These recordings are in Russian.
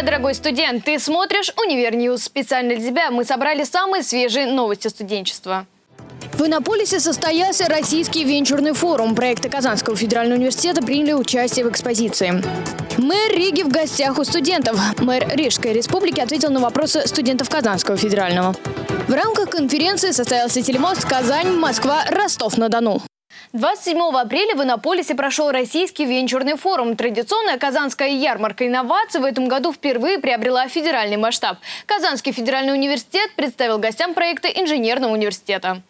Тебя, дорогой студент! Ты смотришь «Univer News». Специально для тебя мы собрали самые свежие новости студенчества. В Иннополисе состоялся Российский венчурный форум. Проекты Казанского федерального университета приняли участие в экспозиции. Мэр Риги в гостях у студентов. Мэр Рижской республики ответил на вопросы студентов Казанского федерального. В рамках конференции состоялся телемост Казань, Москва, Ростов-на-Дону. 27 апреля в Иннополисе прошел Российский венчурный форум. Традиционная казанская ярмарка инноваций в этом году впервые приобрела федеральный масштаб. Казанский федеральный университет представил гостям проекта инженерного университета.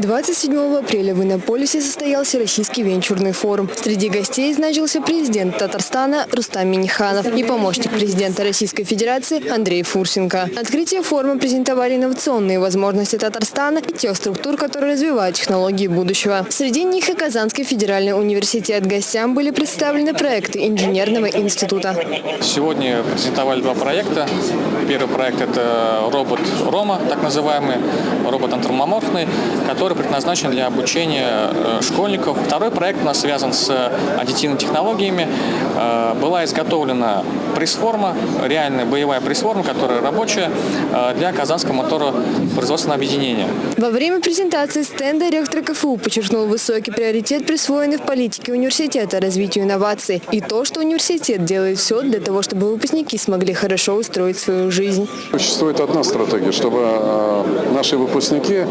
27 апреля в Иннополисе состоялся Российский венчурный форум. Среди гостей значился президент Татарстана Рустам Миниханов и помощник президента Российской Федерации Андрей Фурсенко. На открытие форума презентовали инновационные возможности Татарстана и тех структур, которые развивают технологии будущего. Среди них и Казанский федеральный университет. Гостям были представлены проекты инженерного института. Сегодня презентовали два проекта. Первый проект – это робот Рома, так называемый, робот антропоморфный, который который предназначен для обучения э, школьников. Второй проект у нас связан с аддитивными технологиями. Э, была изготовлена пресс-форма, реальная боевая пресс-форма, которая рабочая э, для Казанского моторопроизводственного объединения. Во время презентации стенда ректор КФУ подчеркнул высокий приоритет, присвоенный в политике университета развитию инноваций и то, что университет делает все для того, чтобы выпускники смогли хорошо устроить свою жизнь. Существует одна стратегия, чтобы наши выпускники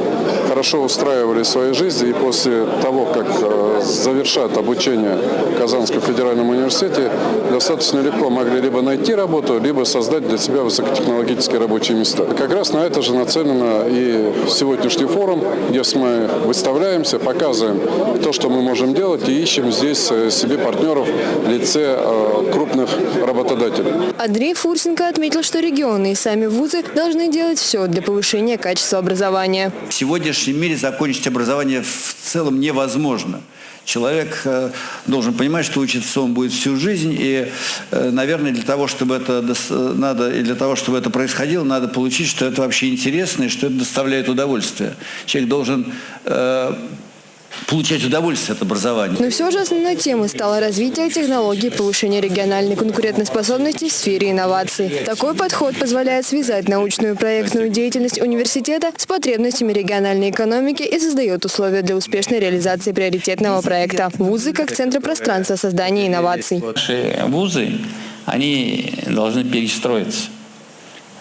хорошо устроили устраивали свои жизни и после того, как э, завершат обучение в Казанском федеральном университете, достаточно легко могли либо найти работу, либо создать для себя высокотехнологические рабочие места. Как раз на это же нацелено и сегодняшний форум, где мы выставляемся, показываем то, что мы можем делать и ищем здесь э, себе партнеров в лице э, крупных работодателей. Андрей Фурсенко отметил, что регионы и сами вузы должны делать все для повышения качества образования. В сегодняшнем мире закончить образование в целом невозможно. Человек э, должен понимать, что учиться он будет всю жизнь, и, э, наверное, для того, чтобы это надо, и для того, чтобы это происходило, надо получить, что это вообще интересно и что это доставляет удовольствие. Человек должен э, получать удовольствие от образования. Но все же основной темой стало развитие технологий повышения региональной конкурентоспособности в сфере инноваций. Такой подход позволяет связать научную проектную деятельность университета с потребностями региональной экономики и создает условия для успешной реализации приоритетного проекта. Вузы как центры пространства создания инноваций. Наши вузы, они должны перестроиться.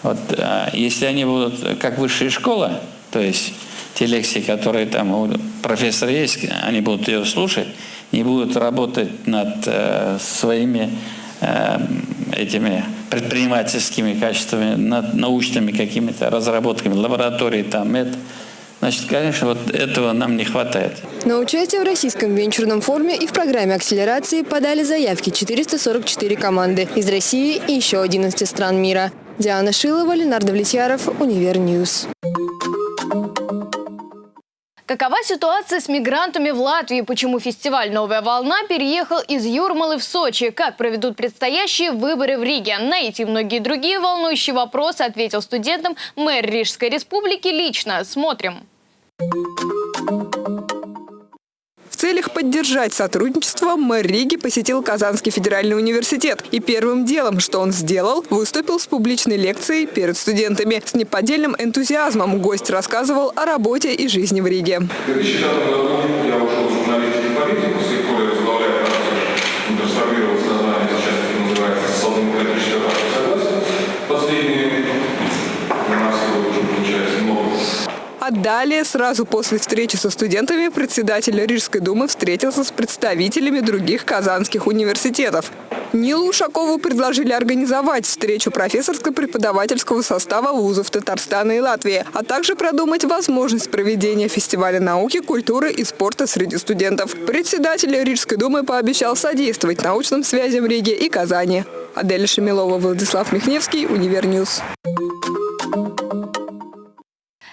Вот, а, если они будут как высшая школа, то есть те лекции, которые там у профессора есть, они будут ее слушать, не будут работать над э, своими э, этими предпринимательскими качествами, над научными какими-то разработками, лаборатории там, это. Значит, конечно, вот этого нам не хватает. На участие в Российском венчурном форуме и в программе акселерации подали заявки 444 команды из России и еще 11 стран мира. Диана Шилова, Ленардо Влетьяров, Univer News. Какова ситуация с мигрантами в Латвии? Почему фестиваль «Новая волна» переехал из Юрмалы в Сочи? Как проведут предстоящие выборы в Риге? На эти и многие другие волнующие вопросы ответил студентам мэр Рижской республики лично. Смотрим. В целях поддержать сотрудничество мэр Риги посетил Казанский федеральный университет. И первым делом, что он сделал, выступил с публичной лекцией перед студентами. С неподдельным энтузиазмом гость рассказывал о работе и жизни в Риге. В 2005 году я ушел в журналистику и политику, с тех пор я возглавляю трансформировалось название, сейчас это называется социал-демократическая партия согласия. Последние у нас уже получается много а далее, сразу после встречи со студентами, председатель Рижской думы встретился с представителями других казанских университетов. Нилу Ушакову предложили организовать встречу профессорско-преподавательского состава вузов Татарстана и Латвии, а также продумать возможность проведения фестиваля науки, культуры и спорта среди студентов. Председатель Рижской думы пообещал содействовать научным связям Риге и Казани. Адель Шамилова, Владислав Михневский, Univer News.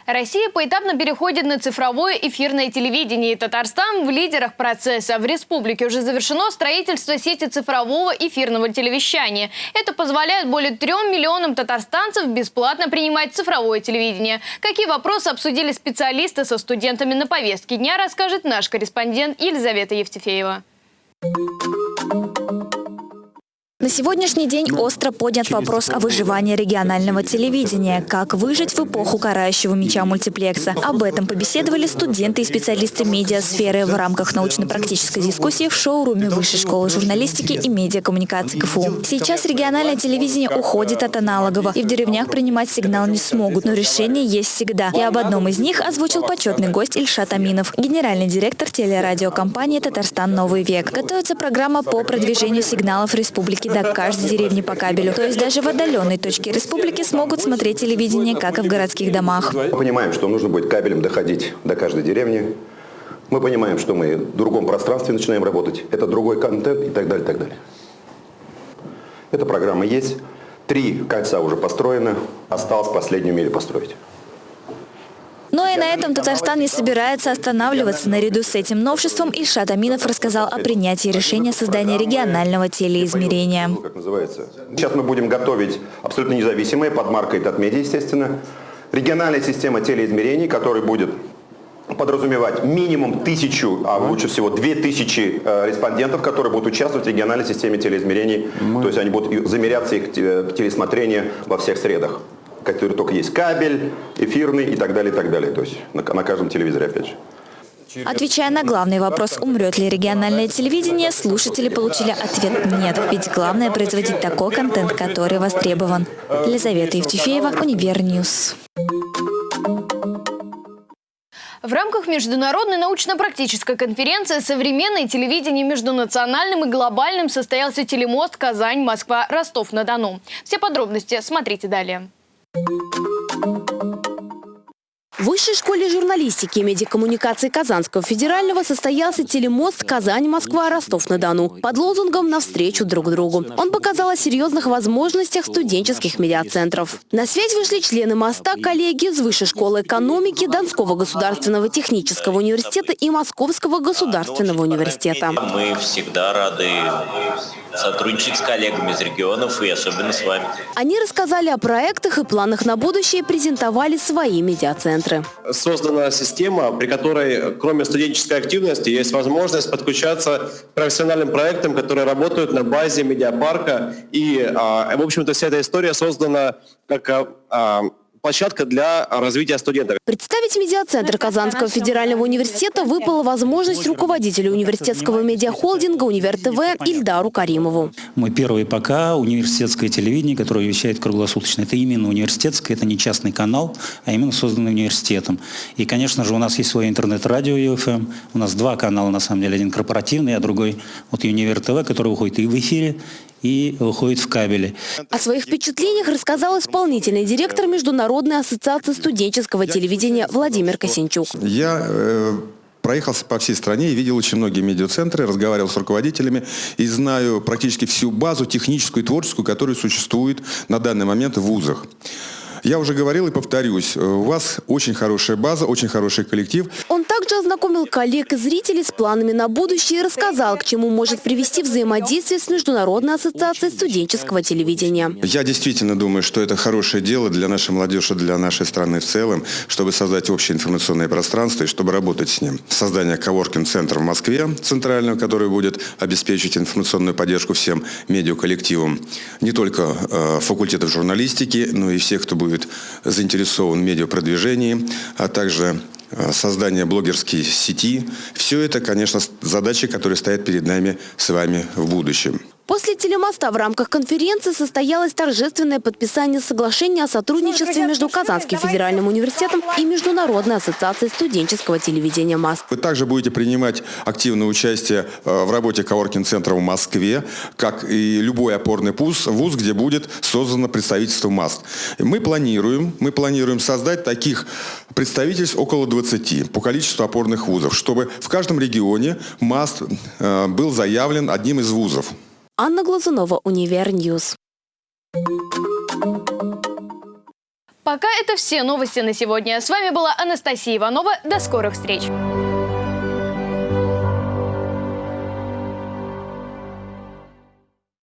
Россия поэтапно переходит на цифровое эфирное телевидение. Татарстан в лидерах процесса. В республике уже завершено строительство сети цифрового эфирного телевещания. Это позволяет более трем миллионам татарстанцев бесплатно принимать цифровое телевидение. Какие вопросы обсудили специалисты со студентами на повестке дня, расскажет наш корреспондент Елизавета Евтефеева. На сегодняшний день остро поднят вопрос о выживании регионального телевидения. Как выжить в эпоху карающего меча мультиплекса. Об этом побеседовали студенты и специалисты медиасферы в рамках научно-практической дискуссии в шоуруме Высшей школы журналистики и медиакоммуникации КФУ. Сейчас региональное телевидение уходит от аналогового, и в деревнях принимать сигнал не смогут, но решение есть всегда. И об одном из них озвучил почетный гость Ильшат Аминов, генеральный директор телерадиокомпании «Татарстан. Новый век». Готовится программа по продвижению сигналов республики до каждой деревни по кабелю. То есть даже в отдаленной точке республики смогут смотреть телевидение, как и в городских домах. Мы понимаем, что нужно будет кабелем доходить до каждой деревни. Мы понимаем, что мы в другом пространстве начинаем работать. Это другой контент и так далее, и так далее. Эта программа есть. Три кольца уже построены. Осталось последнюю милю построить. Но и на этом Татарстан не собирается останавливаться. Наряду с этим новшеством Ильшат Аминов рассказал о принятии решения создания регионального телеизмерения. Ну, как называется? Сейчас мы будем готовить абсолютно независимые, под маркой Татмедиа, естественно, региональная система телеизмерений, которая будет подразумевать минимум тысячу, а лучше всего две тысячи э, респондентов, которые будут участвовать в региональной системе телеизмерений. То есть они будут замеряться их э, телесмотрение во всех средах который только есть кабель, эфирный и так далее, и так далее. То есть на, на каждом телевизоре, опять же. Отвечая на главный вопрос, умрет ли региональное телевидение, слушатели получили ответ «нет». Ведь главное производить такой контент, который востребован. Елизавета Евтефеева, Univer News. В рамках международной научно-практической конференции «Современное телевидение между национальным и глобальным» состоялся телемост Казань-Москва-Ростов-на-Дону. Все подробности смотрите далее. Thank you. В Высшей школе журналистики и медиакоммуникации Казанского федерального состоялся телемост Казань-Москва-Ростов-на-Дону под лозунгом «Навстречу друг другу». Он показал о серьезных возможностях студенческих медиацентров. На связь вышли члены моста, коллеги из Высшей школы экономики, Донского государственного технического университета и Московского государственного университета. Мы всегда рады сотрудничать с коллегами из регионов и особенно с вами. Они рассказали о проектах и планах на будущее и презентовали свои медиацентры. Создана система, при которой кроме студенческой активности есть возможность подключаться к профессиональным проектам, которые работают на базе медиапарка. И, а, в общем-то, вся эта история создана как а, площадка для развития студентов. Представить медиацентр Казанского федерального университета выпала возможность руководителю университетского медиахолдинга «Универ ТВ» Ильдару Каримову. Мы первый пока университетское телевидение, которое вещает круглосуточно. Это именно университетское, это не частный канал, а именно созданный университетом. И, конечно же, у нас есть свое интернет-радио ЮФМ. У нас два канала, на самом деле. Один корпоративный, а другой вот «Универ ТВ», который выходит и в эфире, и выходит в кабеле. О своих впечатлениях рассказал исполнительный директор Международной ассоциации студенческого телевидения Владимир Косинчук. Я э, проехался по всей стране и видел очень многие медиацентры, разговаривал с руководителями и знаю практически всю базу техническую и творческую, которая существует на данный момент в вузах. Я уже говорил и повторюсь, у вас очень хорошая база, очень хороший коллектив. Он также ознакомил коллег и зрителей с планами на будущее и рассказал, к чему может привести взаимодействие с Международной ассоциацией студенческого телевидения. Я действительно думаю, что это хорошее дело для нашей молодежи, для нашей страны в целом, чтобы создать общее информационное пространство и чтобы работать с ним. Создание коворкинг-центра в Москве, центрального, который будет обеспечить информационную поддержку всем медиаколлективам, не только э, факультетов журналистики, но и всех, кто будет будет заинтересован в медиапродвижении, а также э, создание блогерской сети. Все это, конечно, задачи, которые стоят перед нами с вами в будущем. После телемоста в рамках конференции состоялось торжественное подписание соглашения о сотрудничестве между Казанским федеральным университетом и Международной ассоциацией студенческого телевидения МАС. Вы также будете принимать активное участие э, в работе коворкинг-центра в Москве, как и любой опорный вуз, вуз, где будет создано представительство МАСТ. Мы планируем, мы планируем создать таких представительств около 20 по количеству опорных вузов, чтобы в каждом регионе МАСТ э, был заявлен одним из вузов. Анна Глазунова, Univer News. Пока это все новости на сегодня. С вами была Анастасия Иванова. До скорых встреч!